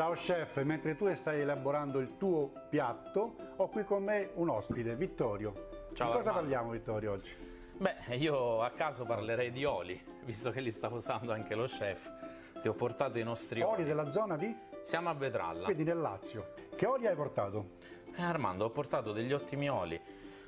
Ciao chef, mentre tu stai elaborando il tuo piatto, ho qui con me un ospite, Vittorio. Ciao Di cosa Armando. parliamo Vittorio oggi? Beh, io a caso parlerei di oli, visto che li sta usando anche lo chef. Ti ho portato i nostri oli. Oli della zona di? Siamo a Vetralla. Quindi nel Lazio. Che oli hai portato? Eh, Armando, ho portato degli ottimi oli.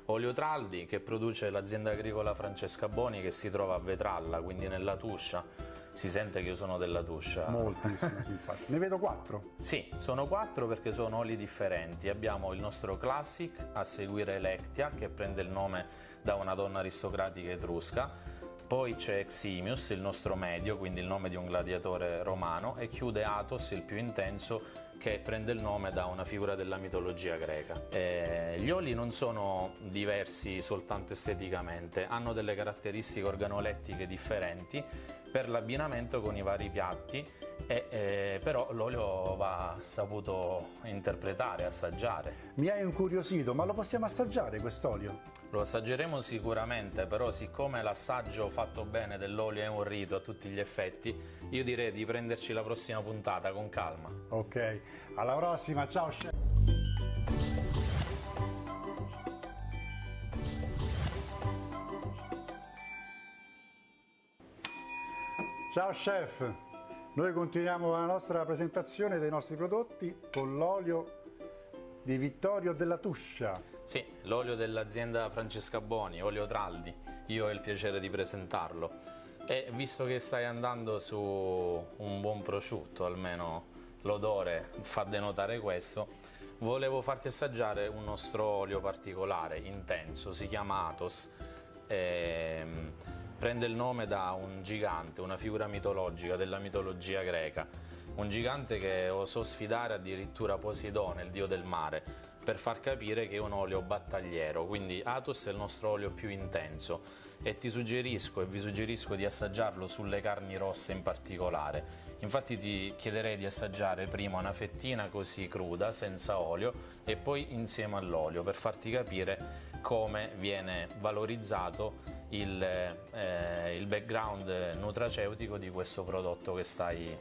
Olio Traldi che produce l'azienda agricola Francesca Boni che si trova a Vetralla, quindi nella Tuscia. Si sente che io sono della Tuscia. Moltissimo, sì, infatti. Ne vedo quattro. Sì, sono quattro perché sono oli differenti. Abbiamo il nostro Classic, a seguire Electia, che prende il nome da una donna aristocratica etrusca. Poi c'è Eximius, il nostro medio, quindi il nome di un gladiatore romano, e chiude Athos, il più intenso, che prende il nome da una figura della mitologia greca. Eh, gli oli non sono diversi soltanto esteticamente, hanno delle caratteristiche organolettiche differenti per l'abbinamento con i vari piatti, e, eh, però l'olio va saputo interpretare, assaggiare. Mi hai incuriosito, ma lo possiamo assaggiare quest'olio? Lo assaggeremo sicuramente, però siccome l'assaggio fatto bene dell'olio è un rito a tutti gli effetti, io direi di prenderci la prossima puntata con calma. Ok, alla prossima, ciao chef! Ciao chef! Noi continuiamo la nostra presentazione dei nostri prodotti con l'olio di Vittorio della Tuscia. Sì, l'olio dell'azienda Francesca Boni, olio Traldi, io ho il piacere di presentarlo. E visto che stai andando su un buon prosciutto, almeno l'odore fa denotare questo, volevo farti assaggiare un nostro olio particolare, intenso, si chiama Athos. Ehm, prende il nome da un gigante, una figura mitologica della mitologia greca, un gigante che osò sfidare addirittura Poseidone, il dio del mare, per far capire che è un olio battagliero, quindi Athos è il nostro olio più intenso e ti suggerisco e vi suggerisco di assaggiarlo sulle carni rosse in particolare. Infatti ti chiederei di assaggiare prima una fettina così cruda, senza olio, e poi insieme all'olio per farti capire come viene valorizzato il, eh, il background nutraceutico di questo prodotto che stai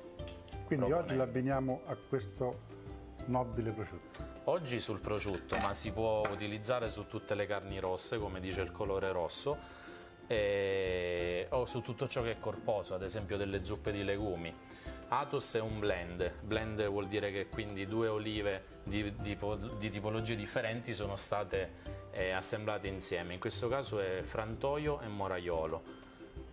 Quindi oggi l'abbiniamo a questo nobile prosciutto. Oggi sul prosciutto, ma si può utilizzare su tutte le carni rosse, come dice il colore rosso, e- o su tutto ciò che è corposo, ad esempio delle zuppe di legumi. Athos è un blend, blend vuol dire che quindi due olive di, di di tipologie differenti sono state eh, assemblate insieme, in questo caso è frantoio e moraiolo.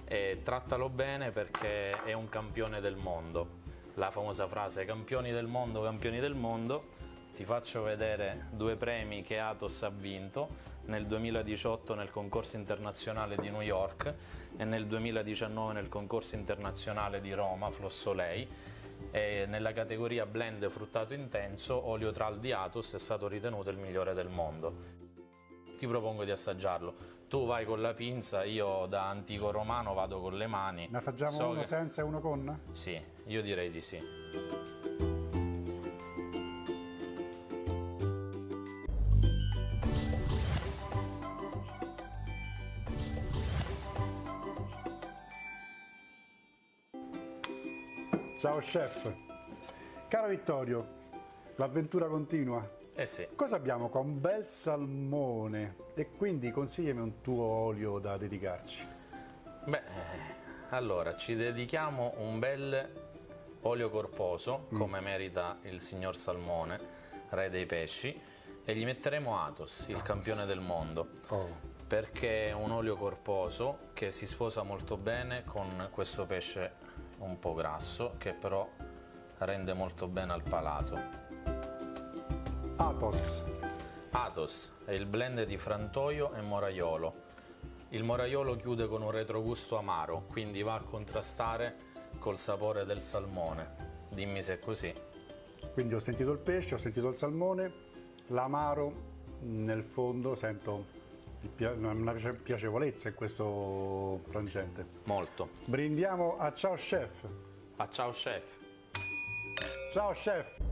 E trattalo bene perché è un campione del mondo, la famosa frase campioni del mondo, campioni del mondo, ti faccio vedere due premi che Athos ha vinto nel 2018 nel concorso internazionale di New York e nel 2019 nel concorso internazionale di Roma, Flossolei. E nella categoria blend fruttato intenso, olio tral di Athos è stato ritenuto il migliore del mondo. Ti propongo di assaggiarlo. Tu vai con la pinza, io da antico romano vado con le mani. Ne assaggiamo So uno che- senza e uno con? Sì, io direi di sì. Ciao chef! Caro Vittorio, l'avventura continua. Eh sì. Cosa abbiamo qua? Un bel salmone e quindi consigliami un tuo olio da dedicarci. Beh, allora ci dedichiamo un bel olio corposo, come merita il signor Salmone, re dei pesci, e gli metteremo Athos, il campione del mondo, Oh, perché è un olio corposo che si sposa molto bene con questo pesce un po' grasso, che però rende molto bene al palato. Athos. Athos è il blend di frantoio e moraiolo. Il moraiolo chiude con un retrogusto amaro, quindi va a contrastare col sapore del salmone. Dimmi se è così. Quindi ho sentito il pesce, ho sentito il salmone, l'amaro nel fondo sento una piace- piacevolezza in questo frangente. Molto. Brindiamo a ciao chef. A ciao chef! Ciao chef!